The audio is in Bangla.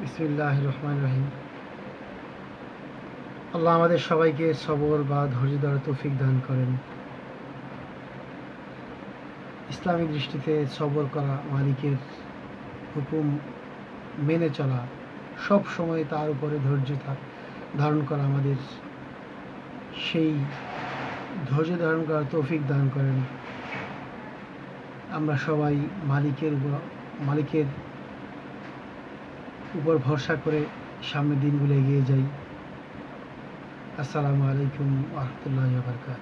বিসমিল্লাহ রহমান রহিম আল্লাহ আমাদের সবাইকে সবর বা ধৈর্য তৌফিক দান করেন। ইসলামিক দৃষ্টিতে সবর করা মালিকের হুকুম মেনে চলা, সব সময় তার উপরে ধৈর্য ধারণ করা আমাদের সেই ধৈর্য ধারণ করার তৌফিক দান করেন। আমরা সবাই মালিকের মালিকের উপর ভরসা করে সামনের দিনগুলো এগিয়ে যাই। আসসালামু আলাইকুম রহমতুল্লাহ বারকাত